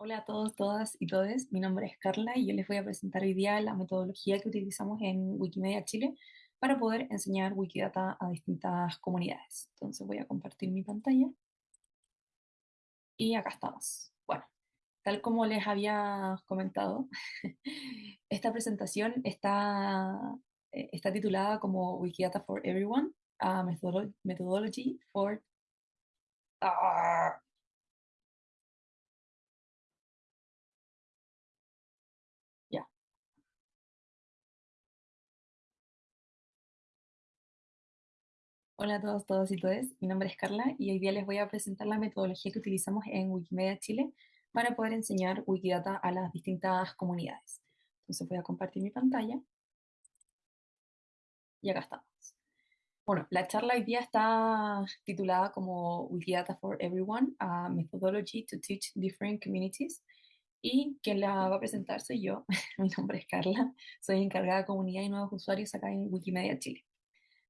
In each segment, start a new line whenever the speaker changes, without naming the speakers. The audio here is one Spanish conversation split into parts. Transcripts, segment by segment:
Hola a todos, todas y todes. Mi nombre es Carla y yo les voy a presentar hoy día la metodología que utilizamos en Wikimedia Chile para poder enseñar Wikidata a distintas comunidades. Entonces voy a compartir mi pantalla. Y acá estamos. Bueno, tal como les había comentado, esta presentación está, eh, está titulada como Wikidata for Everyone, a Methodology for... ¡Ah! Hola a todos, todos y todas. Mi nombre es Carla y hoy día les voy a presentar la metodología que utilizamos en Wikimedia Chile para poder enseñar Wikidata a las distintas comunidades. Entonces voy a compartir mi pantalla. Y acá estamos. Bueno, la charla hoy día está titulada como Wikidata for Everyone, a Methodology to Teach Different Communities. Y quien la va a presentar soy yo. mi nombre es Carla. Soy encargada de comunidad y nuevos usuarios acá en Wikimedia Chile.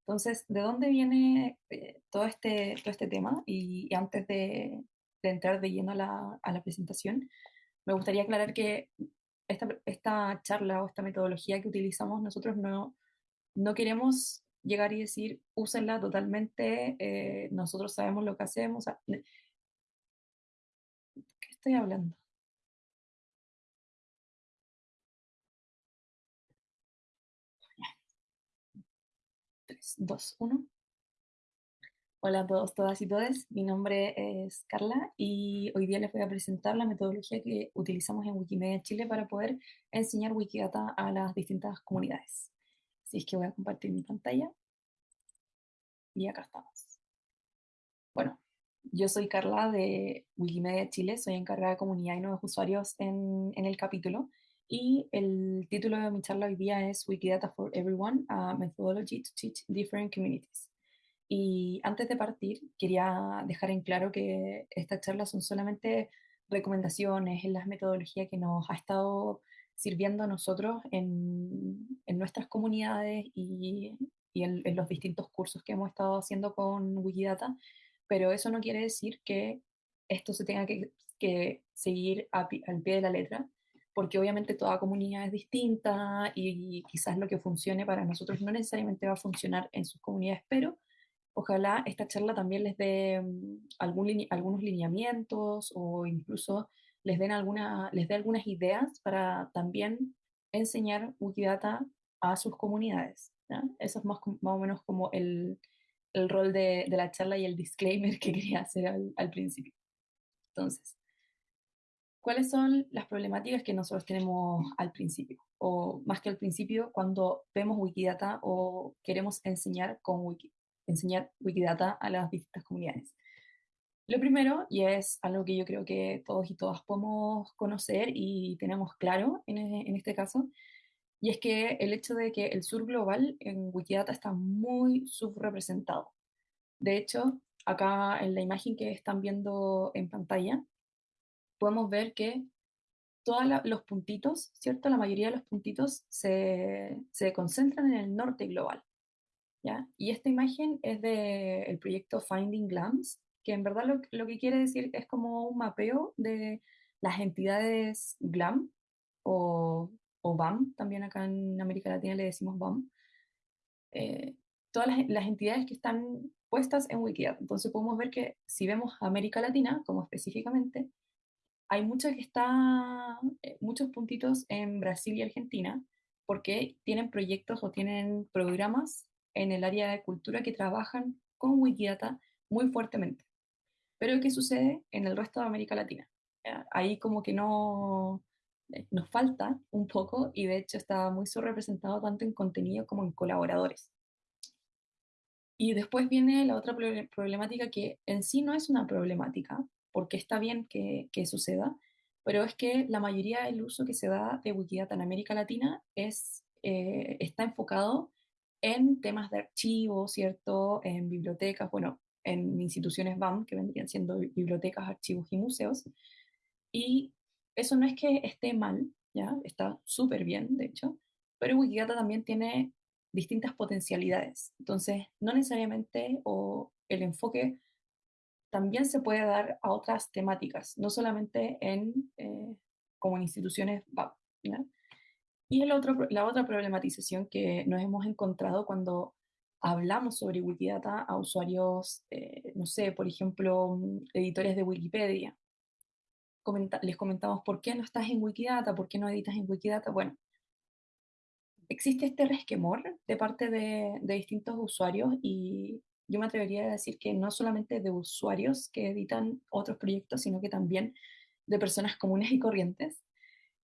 Entonces, ¿de dónde viene eh, todo, este, todo este tema? Y, antes de, entrar de lleno a la, a la, presentación, me gustaría aclarar que esta, esta, charla o esta metodología que utilizamos nosotros no, no queremos llegar y decir, úsenla totalmente, eh, nosotros sabemos lo que hacemos. ¿Qué estoy hablando? 2, 1. Hola a todos, todas y todes. Mi nombre es Carla y hoy día les voy a presentar la metodología que utilizamos en Wikimedia Chile para poder enseñar Wikidata a las distintas comunidades. Así es que voy a compartir mi pantalla. Y acá estamos. Bueno, yo soy Carla de Wikimedia Chile, soy encargada de comunidad y nuevos usuarios en, en el capítulo y el título de mi charla hoy día es Wikidata for Everyone, a Methodology to Teach Different Communities. Y antes de partir, quería dejar en claro que estas charlas son solamente recomendaciones en las metodologías que nos ha estado sirviendo a nosotros en, en nuestras comunidades y, y en, en, los distintos cursos que hemos estado haciendo con Wikidata, pero eso no quiere decir que esto se tenga que, que seguir al pie de la letra, porque obviamente toda comunidad es distinta y quizás lo que funcione para nosotros no necesariamente va a funcionar en sus comunidades, pero ojalá esta charla también les dé mm, algún, algunos lineamientos o incluso les, den alguna, les dé algunas ideas para también enseñar Wikidata a sus comunidades. Eso es más, más o menos como el, el rol de, de, la charla y el disclaimer que quería hacer al, al principio. Entonces, ¿Cuáles son las problemáticas que nosotros tenemos al principio? O más que al principio, cuando vemos Wikidata o queremos enseñar, con Wiki, enseñar Wikidata a las distintas comunidades. Lo primero, y es algo que yo creo que todos y todas podemos conocer y tenemos claro en, en este caso, y es que el hecho de que el sur global en Wikidata está muy subrepresentado. De hecho, acá en la imagen que están viendo en pantalla, podemos ver que todos los puntitos, ¿cierto? La mayoría de los puntitos se, se concentran en el norte global. ¿ya? Y esta imagen es del proyecto Finding GLAMS, que en verdad lo, lo, que quiere decir es como un mapeo de las entidades GLAM o, o BAM, también acá en América Latina le decimos BAM, eh, todas las, las, entidades que están puestas en Wikidata. Entonces podemos ver que si vemos América Latina, como específicamente, hay muchos que está, eh, muchos puntitos en Brasil y Argentina, porque tienen proyectos o tienen programas en el área de cultura que trabajan con Wikidata muy fuertemente. Pero ¿qué sucede en el resto de América Latina? Ahí como que no eh, nos falta un poco y de hecho está muy subrepresentado tanto en contenido como en colaboradores. Y después viene la otra problemática que en sí no es una problemática, porque está bien que, que, suceda, pero es que la mayoría del uso que se da de Wikidata en América Latina es, eh, está enfocado en temas de archivos, ¿cierto? En bibliotecas, bueno, en instituciones BAM, que vendrían siendo bibliotecas, archivos y museos. Y eso no es que esté mal, ¿ya? Está súper bien, de hecho, pero Wikidata también tiene distintas potencialidades. Entonces, no necesariamente o el enfoque también se puede dar a otras temáticas, no solamente en, eh, como en instituciones Y el otro, la otra problematización que nos hemos encontrado cuando hablamos sobre Wikidata a usuarios, eh, no sé, por ejemplo, mm, editores de Wikipedia. les comentamos por qué no estás en Wikidata, por qué no editas en Wikidata. Bueno, existe este resquemor de parte de, de distintos usuarios y yo me atrevería a decir que no solamente de usuarios que editan otros proyectos, sino que también de personas comunes y corrientes,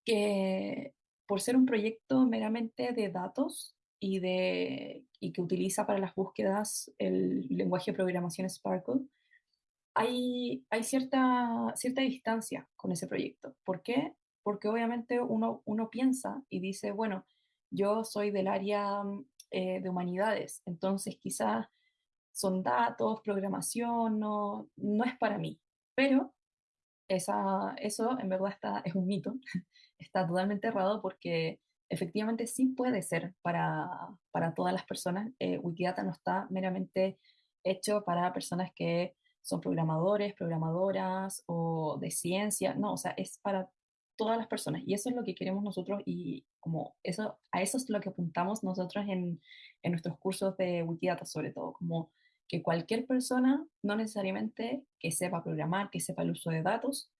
que por ser un proyecto meramente de datos y, de, y que utiliza para las búsquedas el lenguaje de programación Sparkle, hay, hay cierta, cierta distancia con ese proyecto. ¿Por qué? Porque obviamente uno, uno piensa y dice, bueno, yo soy del área eh, de humanidades, entonces quizás son datos, programación, no, no es para mí. Pero esa, eso en verdad está, es un mito, está totalmente errado porque efectivamente sí puede ser para, para todas las personas. Eh, Wikidata no está meramente hecho para personas que son programadores, programadoras o de ciencia, no, o sea, es para todas las personas y eso es lo que queremos nosotros y como eso, a eso es lo que apuntamos nosotros en, en nuestros cursos de Wikidata sobre todo, como que cualquier persona, no necesariamente que sepa programar, que sepa el uso de datos,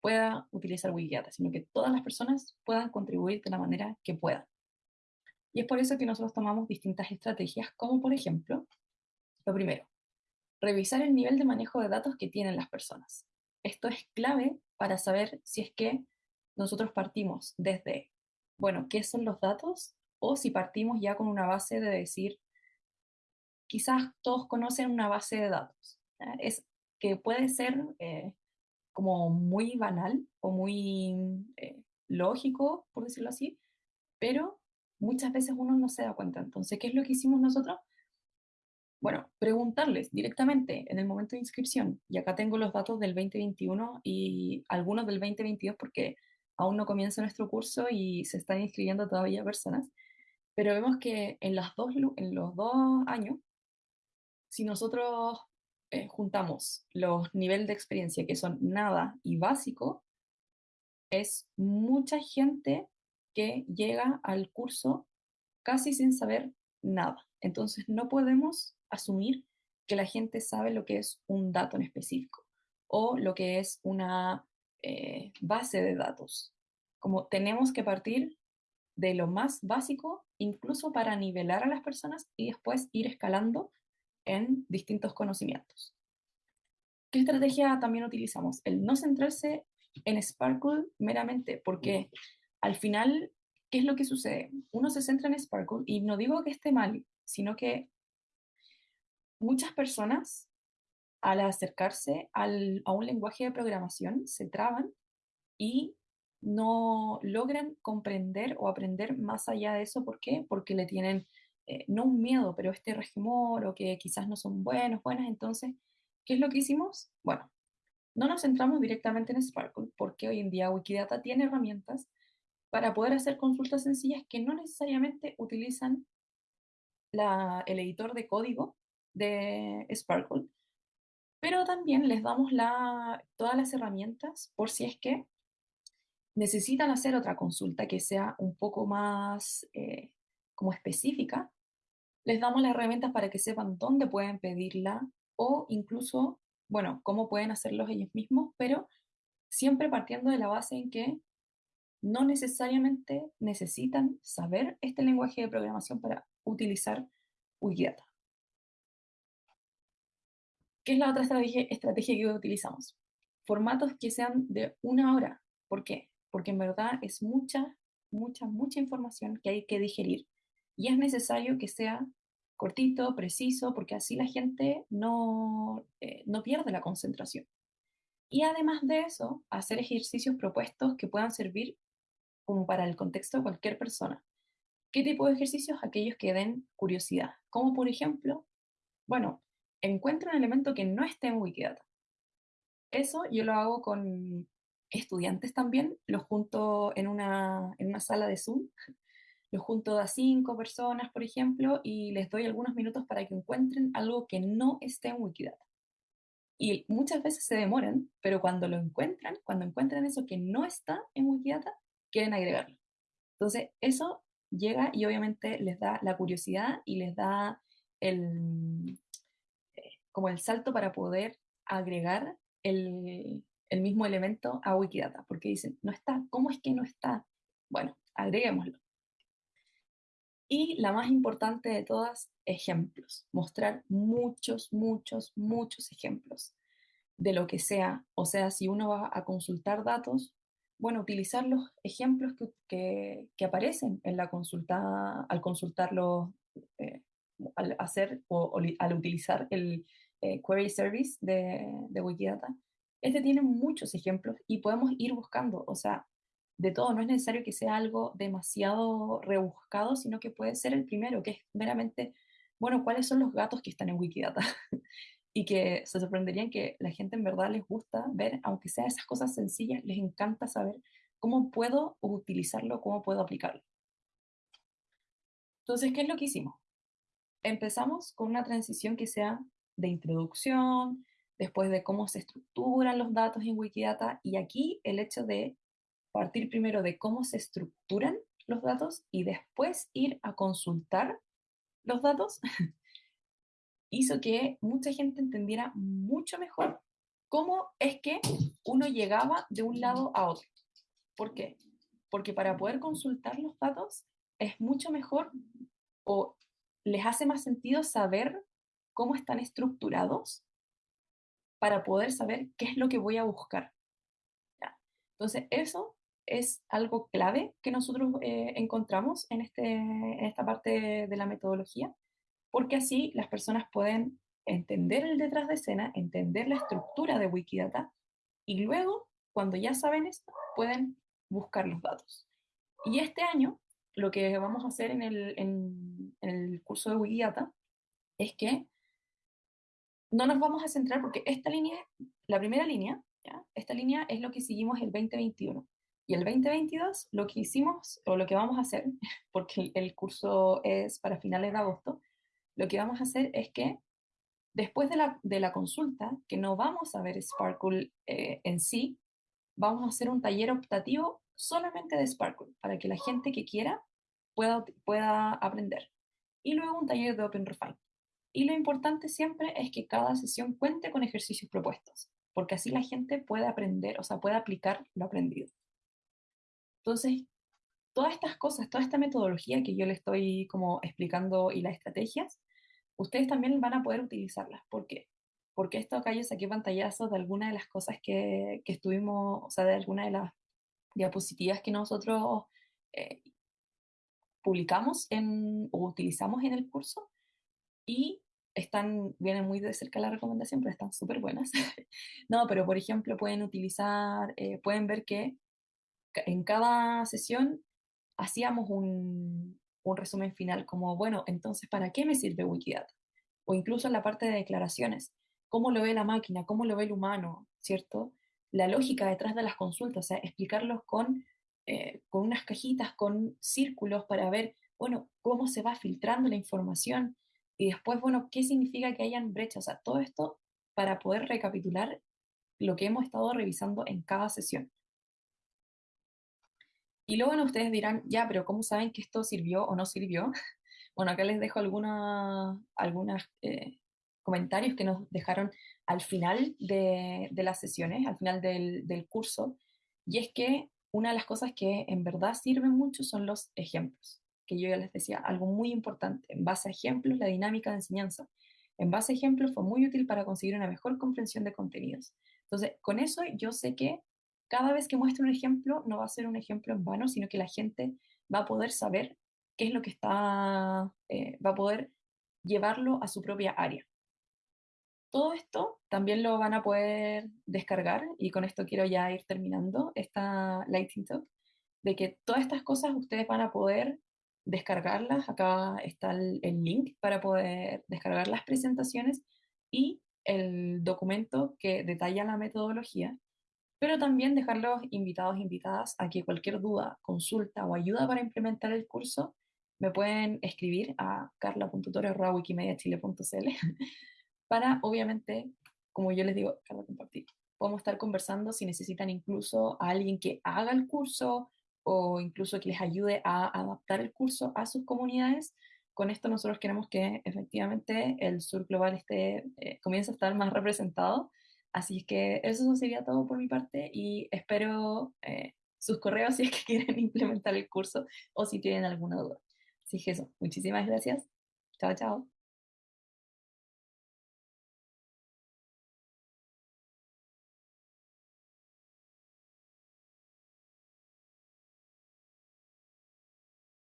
pueda utilizar Wikidata, sino que todas las personas puedan contribuir de la manera que puedan. Y es por eso que nosotros tomamos distintas estrategias, como por ejemplo, lo primero, revisar el nivel de manejo de datos que tienen las personas. Esto es clave para saber si es que nosotros partimos desde, bueno, ¿qué son los datos? O si partimos ya con una base de decir, quizás todos conocen una base de datos. Es que puede ser eh, como muy banal o muy eh, lógico, por decirlo así, pero muchas veces uno no se da cuenta. Entonces, ¿qué es lo que hicimos nosotros? Bueno, preguntarles directamente en el momento de inscripción, y acá tengo los datos del 2021 y algunos del 2022 porque aún no comienza nuestro curso y se están inscribiendo todavía personas, pero vemos que en, las dos, en los dos años, si nosotros eh, juntamos los niveles de experiencia que son nada y básico, es mucha gente que llega al curso casi sin saber nada. Entonces no podemos asumir que la gente sabe lo que es un dato en específico o lo que es una eh, base de datos. Como tenemos que partir de lo más básico, incluso para nivelar a las personas y después ir escalando en distintos conocimientos. ¿Qué estrategia también utilizamos? El no centrarse en Sparkle meramente, porque al final, ¿qué es lo que sucede? Uno se centra en Sparkle y no digo que esté mal, sino que muchas personas al acercarse a un lenguaje de programación se traban y no logran comprender o aprender más allá de eso. ¿Por qué? Porque le tienen eh, no un miedo, pero este regimor o que quizás no son buenos, buenas. Entonces, ¿qué es lo que hicimos? Bueno, no nos centramos directamente en Sparkle porque hoy en día Wikidata tiene herramientas para poder hacer consultas sencillas que no necesariamente utilizan el editor de código de Sparkle, pero también les damos la, todas las herramientas por si es que necesitan hacer otra consulta que sea un poco más eh, como específica les damos las herramientas para que sepan dónde pueden pedirla o incluso, bueno, cómo pueden hacerlo ellos mismos, pero siempre partiendo de la base en que no necesariamente necesitan saber este lenguaje de programación para utilizar Wikidata. ¿Qué es la otra estrategia, estrategia que utilizamos? Formatos que sean de una hora. ¿Por qué? Porque en verdad es mucha, mucha, mucha información que hay que digerir y es necesario que sea cortito, preciso, porque así la gente no, eh, no pierde la concentración. Y además de eso, hacer ejercicios propuestos que puedan servir como para el contexto de cualquier persona. ¿Qué tipo de ejercicios? Aquellos que den curiosidad. Como por ejemplo, bueno, encuentro un elemento que no esté en Wikidata. Eso yo lo hago con estudiantes también, lo junto en una, en una sala de Zoom los junto a cinco personas, por ejemplo, y les doy algunos minutos para que encuentren algo que no esté en Wikidata. Y muchas veces se demoran, pero cuando lo encuentran, cuando encuentran eso que no está en Wikidata, quieren agregarlo. Entonces, eso llega y obviamente les da la curiosidad y les da el, eh, como el salto para poder agregar el, el mismo elemento a Wikidata, porque dicen, no está, ¿cómo es que no está? Bueno, agreguémoslo. Y la más importante de todas, ejemplos. Mostrar muchos, muchos, muchos ejemplos de lo que sea. O sea, si uno va a consultar datos, bueno, utilizar los ejemplos que, que, aparecen en la consulta, al consultarlo, eh, al hacer o, al utilizar el eh, query service de, de Wikidata. Este tiene muchos ejemplos y podemos ir buscando, o sea, de todo, no es necesario que sea algo demasiado rebuscado, sino que puede ser el primero, que es meramente, bueno, ¿cuáles son los gatos que están en Wikidata? y que se sorprenderían que la gente en verdad les gusta ver, aunque sea esas cosas sencillas, les encanta saber cómo puedo utilizarlo, cómo puedo aplicarlo. Entonces, ¿qué es lo que hicimos? Empezamos con una transición que sea de introducción, después de cómo se estructuran los datos en Wikidata, y aquí el hecho de partir primero de cómo se estructuran los datos y después ir a consultar los datos, hizo que mucha gente entendiera mucho mejor cómo es que uno llegaba de un lado a otro. ¿Por qué? Porque para poder consultar los datos es mucho mejor o les hace más sentido saber cómo están estructurados para poder saber qué es lo que voy a buscar. Entonces, eso es algo clave que nosotros eh, encontramos en, este, en esta parte de la metodología, porque así las personas pueden entender el detrás de escena, entender la estructura de Wikidata y luego, cuando ya saben esto, pueden buscar los datos. Y este año, lo que vamos a hacer en el, en, el curso de Wikidata es que no nos vamos a centrar porque esta línea, la primera línea, esta línea es lo que seguimos el 2021. Y el 2022 lo que hicimos, o lo que vamos a hacer, porque el curso es para finales de agosto, lo que vamos a hacer es que después de la, de la consulta, que no vamos a ver Sparkle eh, en sí, vamos a hacer un taller optativo solamente de Sparkle, para que la gente que quiera pueda, pueda aprender. Y luego un taller de OpenRefine. Y lo importante siempre es que cada sesión cuente con ejercicios propuestos, porque así la gente puede aprender, o sea, puede aplicar lo aprendido. Entonces, todas estas cosas, toda esta metodología que yo le estoy como explicando y las estrategias, ustedes también van a poder utilizarlas. ¿Por qué? Porque esto acá yo saqué pantallazos de algunas de las cosas que, que estuvimos, o sea, de algunas de las diapositivas que nosotros eh, publicamos en, o utilizamos en el curso y están, vienen muy de cerca la recomendación, pero están súper buenas. no, pero por ejemplo pueden utilizar, eh, pueden ver que en cada sesión hacíamos un, resumen final como, bueno, entonces, ¿para qué me sirve Wikidata? O incluso en la parte de declaraciones, ¿cómo lo ve la máquina? ¿Cómo lo ve el humano? ¿Cierto? La lógica detrás de las consultas, explicarlos con, eh, con unas cajitas, con círculos para ver, bueno, cómo se va filtrando la información y después, bueno, qué significa que hayan brechas, o sea, todo esto para poder recapitular lo que hemos estado revisando en cada sesión. Y luego ustedes dirán, ya, pero ¿cómo saben que esto sirvió o no sirvió? Bueno, acá les dejo algunos eh, comentarios que nos dejaron al final de, las sesiones, al final del, del, curso, y es que una de las cosas que en verdad sirven mucho son los ejemplos, que yo ya les decía, algo muy importante, en base a ejemplos, la dinámica de enseñanza. En base a ejemplos fue muy útil para conseguir una mejor comprensión de contenidos. Entonces, con eso yo sé que cada vez que muestre un ejemplo, no va a ser un ejemplo en vano, sino que la gente va a poder saber qué es lo que está, eh, va a poder llevarlo a su propia área. Todo esto también lo van a poder descargar y con esto quiero ya ir terminando esta Lighting Talk, de que todas estas cosas ustedes van a poder descargarlas. Acá está el, el link para poder descargar las presentaciones y el documento que detalla la metodología pero también dejarlos invitados e invitadas a que cualquier duda, consulta o ayuda para implementar el curso me pueden escribir a carla.tore.wikimediachile.cl para obviamente como yo les digo, cada compartir. Podemos estar conversando si necesitan incluso a alguien que haga el curso o incluso que les ayude a adaptar el curso a sus comunidades. Con esto nosotros queremos que efectivamente el sur global esté, eh, comience a estar más representado. Así que eso sería todo por mi parte y espero eh, sus correos si es que quieren implementar el curso o si tienen alguna duda. Así que muchísimas gracias. Chao, chao.